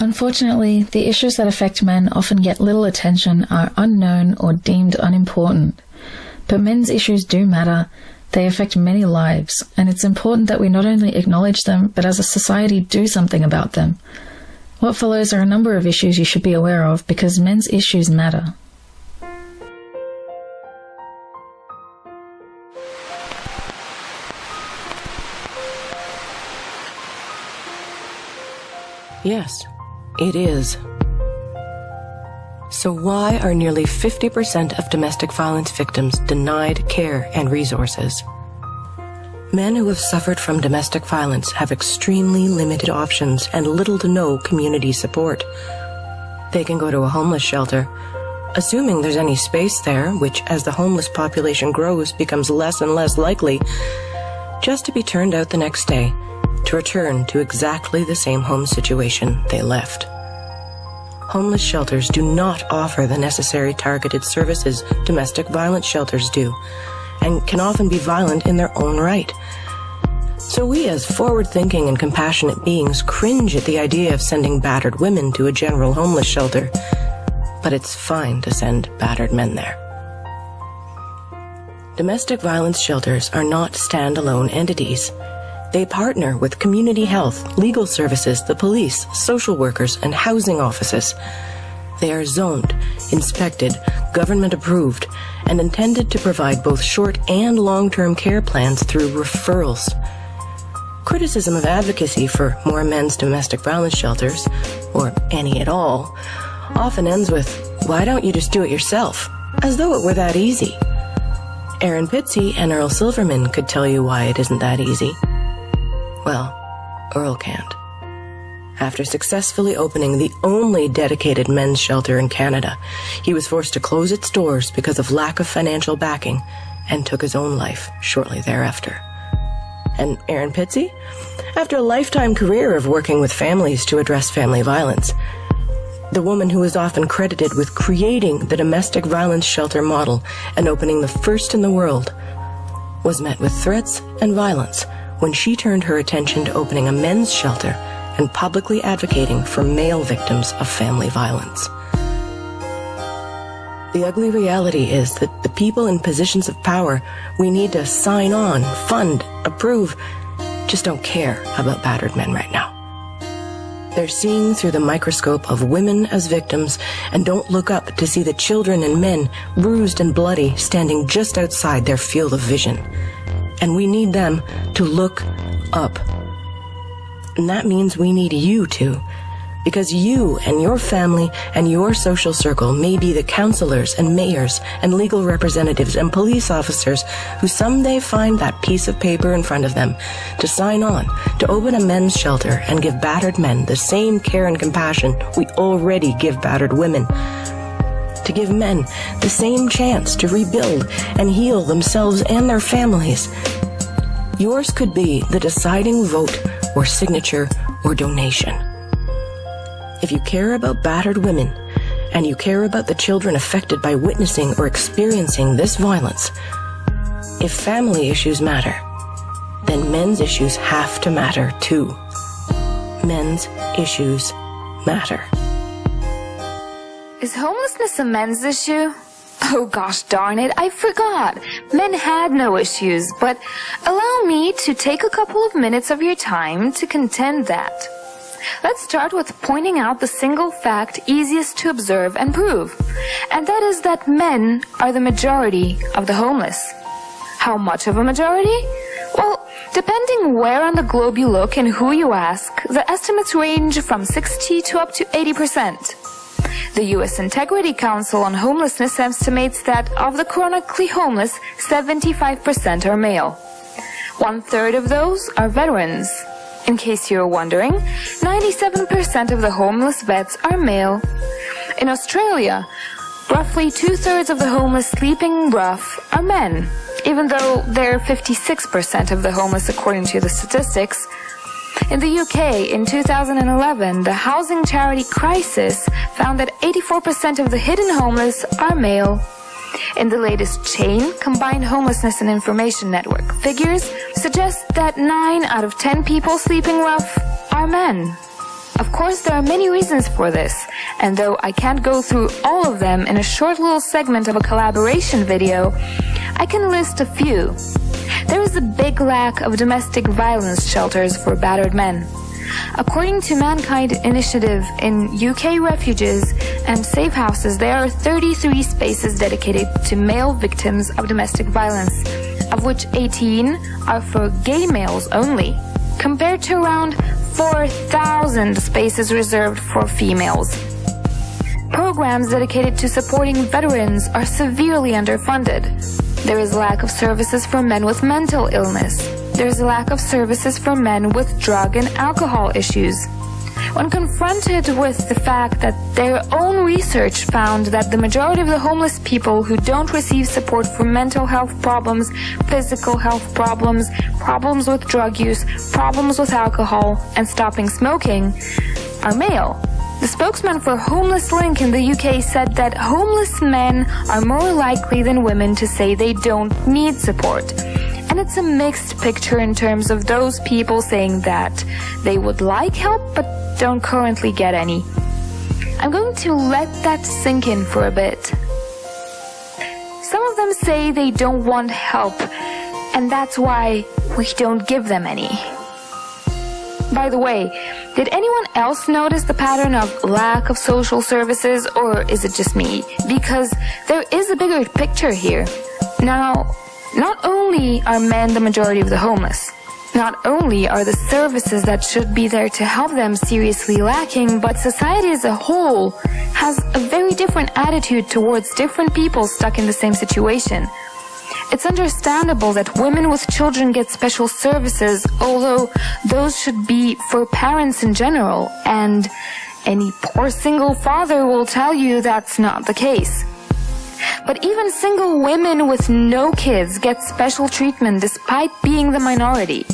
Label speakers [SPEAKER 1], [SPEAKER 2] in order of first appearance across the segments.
[SPEAKER 1] Unfortunately, the issues that affect men often get little attention, are unknown, or deemed unimportant. But men's issues do matter. They affect many lives, and it's important that we not only acknowledge them, but as a society do something about them. What follows are a number of issues you should be aware of because men's issues matter.
[SPEAKER 2] Yes, it is. So why are nearly 50% of domestic violence victims denied care and resources? Men who have suffered from domestic violence have extremely limited options and little to no community support. They can go to a homeless shelter, assuming there's any space there, which as the homeless population grows becomes less and less likely, just to be turned out the next day to return to exactly the same home situation they left. Homeless shelters do not offer the necessary targeted services domestic violence shelters do, and can often be violent in their own right. So we as forward-thinking and compassionate beings cringe at the idea of sending battered women to a general homeless shelter, but it's fine to send battered men there. Domestic violence shelters are not standalone entities. They partner with community health, legal services, the police, social workers, and housing offices. They are zoned, inspected, government approved, and intended to provide both short and long-term care plans through referrals. Criticism of advocacy for more men's domestic violence shelters, or any at all, often ends with, why don't you just do it yourself? As though it were that easy. Erin Pizzey and Earl Silverman could tell you why it isn't that easy. Well, Earl can't. After successfully opening the only dedicated men's shelter in Canada, he was forced to close its doors because of lack of financial backing and took his own life shortly thereafter. And Erin Pizzey? After a lifetime career of working with families to address family violence, the woman who is often credited with creating the domestic violence shelter model and opening the first in the world, was met with threats and violence when she turned her attention to opening a men's shelter and publicly advocating for male victims of family violence. The ugly reality is that the people in positions of power we need to sign on, fund, approve, just don't care about battered men right now. They're seeing through the microscope of women as victims and don't look up to see the children and men, bruised and bloody, standing just outside their field of vision and we need them to look up. And that means we need you to. Because you and your family and your social circle may be the counselors and mayors and legal representatives and police officers who someday find that piece of paper in front of them to sign on to open a men's shelter and give battered men the same care and compassion we already give battered women to give men the same chance to rebuild and heal themselves and their families. Yours could be the deciding vote or signature or donation. If you care about battered women and you care about the children affected by witnessing or experiencing this violence, if family issues matter, then men's issues have to matter too. Men's issues matter.
[SPEAKER 3] Is homelessness a men's issue? Oh gosh darn it, I forgot. Men had no issues, but allow me to take a couple of minutes of your time to contend that. Let's start with pointing out the single fact easiest to observe and prove, and that is that men are the majority of the homeless. How much of a majority? Well, depending where on the globe you look and who you ask, the estimates range from 60 to up to 80 percent. The U.S. Interagency Council on Homelessness estimates that of the chronically homeless, 75% are male. One third of those are veterans. In case you're wondering, 97% of the homeless vets are male. In Australia, roughly two-thirds of the homeless sleeping rough are men, even though they're 56% of the homeless according to the statistics. In the UK, in 2011, the housing charity Crisis found that 84% of the hidden homeless are male. In the latest chain, Combined Homelessness and Information Network figures suggest that 9 out of 10 people sleeping rough are men. Of course, there are many reasons for this, and though I can't go through all of them in a short little segment of a collaboration video, I can list a few. There is a big lack of domestic violence shelters for battered men. According to Mankind Initiative in UK refuges and safe houses, there are 33 spaces dedicated to male victims of domestic violence, of which 18 are for gay males only, compared to around 4,000 spaces reserved for females. Programs dedicated to supporting veterans are severely underfunded. There is a lack of services for men with mental illness. There is a lack of services for men with drug and alcohol issues. When confronted with the fact that their own research found that the majority of the homeless people who don't receive support for mental health problems, physical health problems, problems with drug use, problems with alcohol, and stopping smoking are male. The spokesman for Homeless Link in the UK said that homeless men are more likely than women to say they don't need support. And it's a mixed picture in terms of those people saying that they would like help but don't currently get any. I'm going to let that sink in for a bit. Some of them say they don't want help, and that's why we don't give them any. By the way, did anyone else notice the pattern of lack of social services, or is it just me? Because there is a bigger picture here. Now, not only are men the majority of the homeless, not only are the services that should be there to help them seriously lacking, but society as a whole has a very different attitude towards different people stuck in the same situation. It's understandable that women with children get special services, although those should be for parents in general, and any poor single father will tell you that's not the case. But even single women with no kids get special treatment despite being the minority.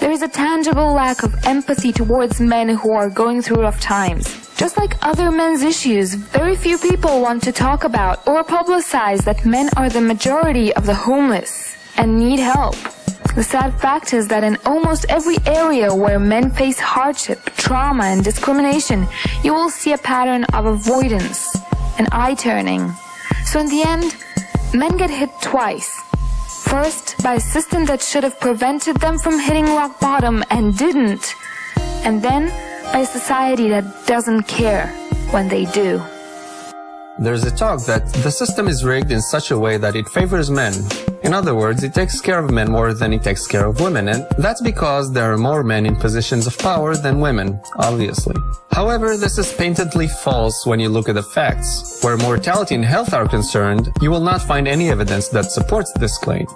[SPEAKER 3] There is a tangible lack of empathy towards men who are going through rough times. Just like other men's issues, very few people want to talk about or publicize that men are the majority of the homeless and need help. The sad fact is that in almost every area where men face hardship, trauma, and discrimination, you will see a pattern of avoidance and eye turning. So in the end, men get hit twice. First, by a system that should have prevented them from hitting rock bottom and didn't. And then, a society that doesn't care when they do.
[SPEAKER 4] There's a talk that the system is rigged in such a way that it favors men. In other words, it takes care of men more than it takes care of women, and that's because there are more men in positions of power than women, obviously. However, this is painfully false when you look at the facts. Where mortality and health are concerned, you will not find any evidence that supports this claim.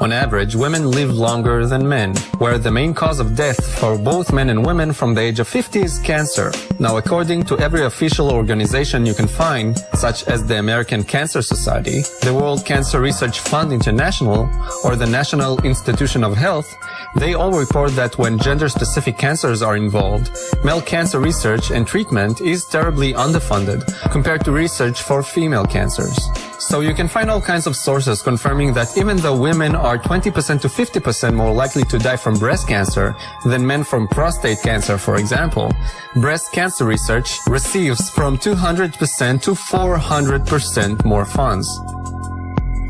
[SPEAKER 4] On average, women live longer than men, where the main cause of death for both men and women from the age of 50 is cancer. Now, according to every official organization you can find, such as the American Cancer Society, the World Cancer Research Fund International, or the National Institution of Health, they all report that when gender-specific cancers are involved, male cancer research and treatment is terribly underfunded compared to research for female cancers. So you can find all kinds of sources confirming that even though women are 20% to 50% more likely to die from breast cancer than men from prostate cancer, for example, breast cancer research receives from 200% to 400% more funds.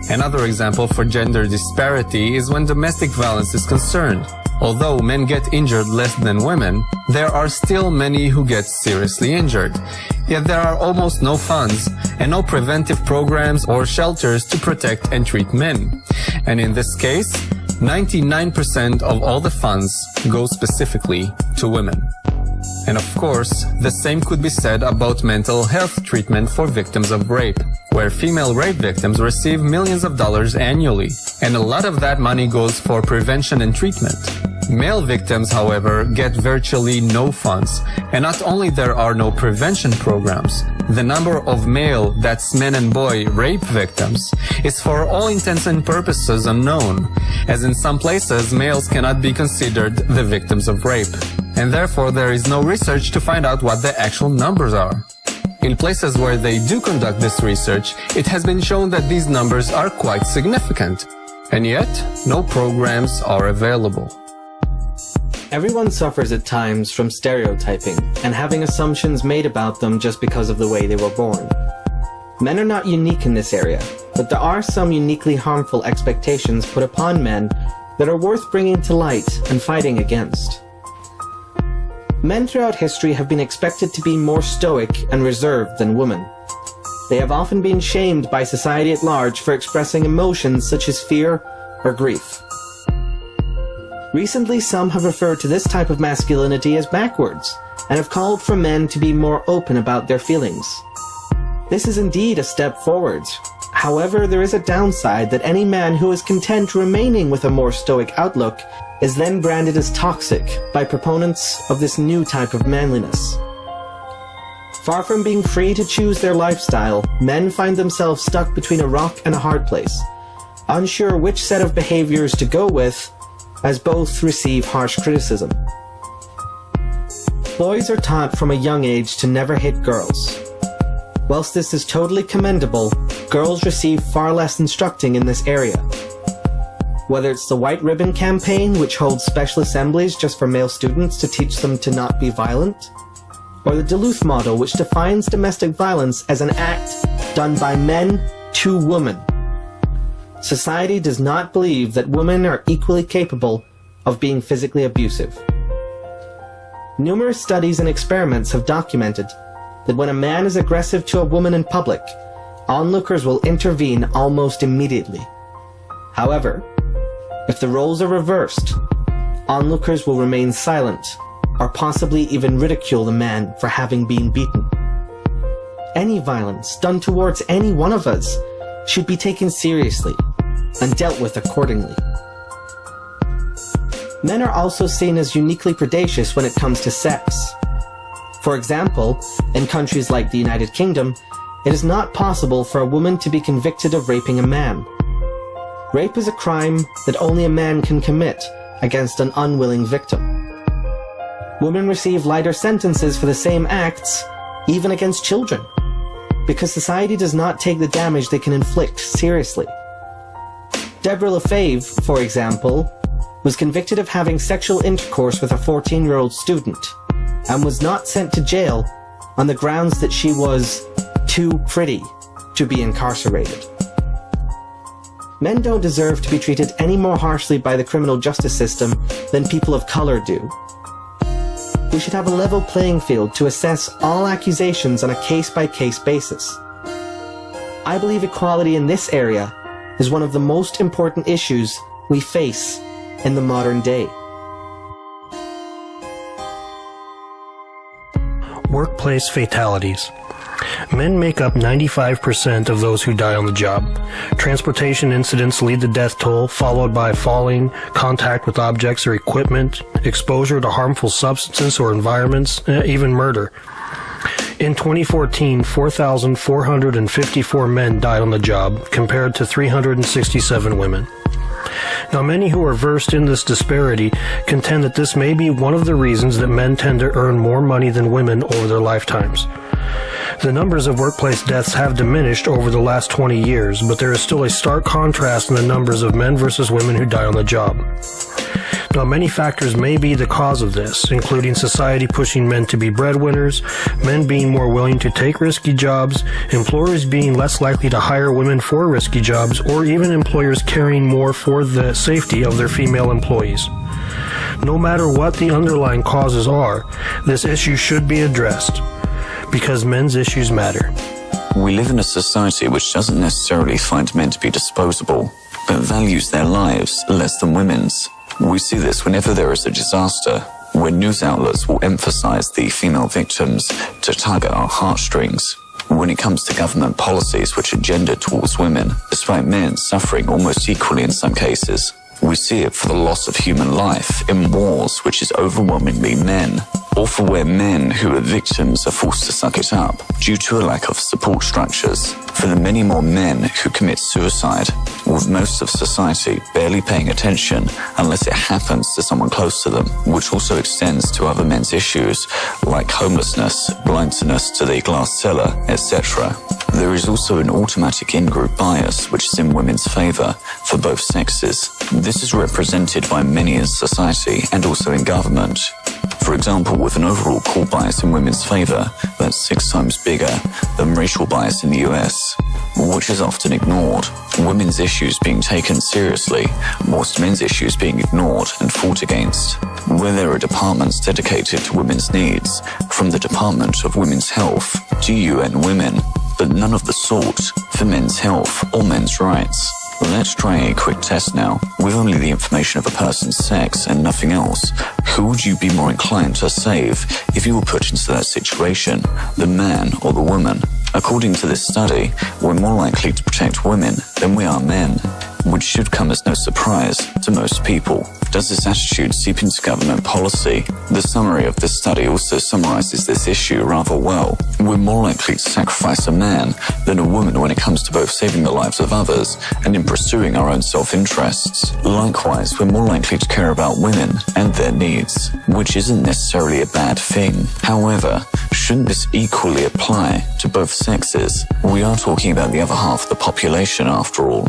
[SPEAKER 4] Another example for gender disparity is when domestic violence is concerned. Although men get injured less than women, there are still many who get seriously injured. Yet there are almost no funds and no preventive programs or shelters to protect and treat men. And in this case, 99% of all the funds go specifically to women. And of course, the same could be said about mental health treatment for victims of rape, where female rape victims receive millions of dollars annually, and a lot of that money goes for prevention and treatment. Male victims, however, get virtually no funds, and not only there are no prevention programs, the number of male, that's men and boy, rape victims is for all intents and purposes unknown, as in some places males cannot be considered the victims of rape, and therefore there is no research to find out what the actual numbers are. In places where they do conduct this research, it has been shown that these numbers are quite significant, and yet no programs are available.
[SPEAKER 5] Everyone suffers at times from stereotyping and having assumptions made about them just because of the way they were born. Men are not unique in this area, but there are some uniquely harmful expectations put upon men that are worth bringing to light and fighting against. Men throughout history have been expected to be more stoic and reserved than women. They have often been shamed by society at large for expressing emotions such as fear or grief. Recently, some have referred to this type of masculinity as backwards, and have called for men to be more open about their feelings. This is indeed a step forward. However, there is a downside that any man who is content remaining with a more stoic outlook is then branded as toxic by proponents of this new type of manliness. Far from being free to choose their lifestyle, men find themselves stuck between a rock and a hard place, unsure which set of behaviors to go with as both receive harsh criticism. Boys are taught from a young age to never hit girls. Whilst this is totally commendable, girls receive far less instructing in this area. Whether it's the White Ribbon Campaign, which holds special assemblies just for male students to teach them to not be violent, or the Duluth model, which defines domestic violence as an act done by men to women. Society does not believe that women are equally capable of being physically abusive. Numerous studies and experiments have documented that when a man is aggressive to a woman in public, onlookers will intervene almost immediately. However, if the roles are reversed, onlookers will remain silent or possibly even ridicule the man for having been beaten. Any violence done towards any one of us should be taken seriously and dealt with accordingly. Men are also seen as uniquely predacious when it comes to sex. For example, in countries like the United Kingdom, it is not possible for a woman to be convicted of raping a man. Rape is a crime that only a man can commit against an unwilling victim. Women receive lighter sentences for the same acts, even against children, because society does not take the damage they can inflict seriously. Deborah LaFave, for example, was convicted of having sexual intercourse with a 14-year-old student and was not sent to jail on the grounds that she was too pretty to be incarcerated. Men don't deserve to be treated any more harshly by the criminal justice system than people of color do. We should have a level playing field to assess all accusations on a case-by-case -case basis. I believe equality in this area is one of the most important issues we face in the modern day.
[SPEAKER 6] Workplace fatalities. Men make up 95% of those who die on the job. Transportation incidents lead the death toll, followed by falling, contact with objects or equipment, exposure to harmful substances or environments, eh, even murder. In 2014, 4,454 men died on the job, compared to 367 women. Now, many who are versed in this disparity contend that this may be one of the reasons that men tend to earn more money than women over their lifetimes. The numbers of workplace deaths have diminished over the last 20 years, but there is still a stark contrast in the numbers of men versus women who die on the job. Now, many factors may be the cause of this, including society pushing men to be breadwinners, men being more willing to take risky jobs, employers being less likely to hire women for risky jobs, or even employers caring more for the safety of their female employees. No matter what the underlying causes are, this issue should be addressed because men's issues matter.
[SPEAKER 7] We live in a society which doesn't necessarily find men to be disposable, but values their lives less than women's. We see this whenever there is a disaster, when news outlets will emphasize the female victims to target our heartstrings. When it comes to government policies which are gendered towards women, despite men suffering almost equally in some cases, we see it for the loss of human life in wars which is overwhelmingly men, or for where men who are victims are forced to suck it up due to a lack of support structures, for the many more men who commit suicide, with most of society barely paying attention unless it happens to someone close to them, which also extends to other men's issues like homelessness, blindness to the glass cellar, etc. There is also an automatic in-group bias which is in women's favour for both sexes. This is represented by many in society and also in government. For example, with an overall core bias in women's favour that's six times bigger than racial bias in the US, which is often ignored. Women's issues being taken seriously, whilst men's issues being ignored and fought against. Where there are departments dedicated to women's needs, from the Department of Women's Health to UN Women, but none of the sort for men's health or men's rights. Let's try a quick test now. With only the information of a person's sex and nothing else, who would you be more inclined to save if you were put into that situation, the man or the woman? According to this study, we're more likely to protect women than we are men, which should come as no surprise to most people. Does this attitude seep into government policy? The summary of this study also summarizes this issue rather well. We're more likely to sacrifice a man than a woman when it comes to both saving the lives of others and in pursuing our own self-interests. Likewise, we're more likely to care about women and their needs, which isn't necessarily a bad thing. However, shouldn't this equally apply to both sexes? We are talking about the other half of the population after all.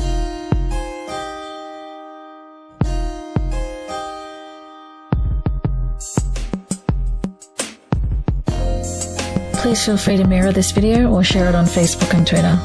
[SPEAKER 1] Please feel free to mirror this video or share it on Facebook and Twitter.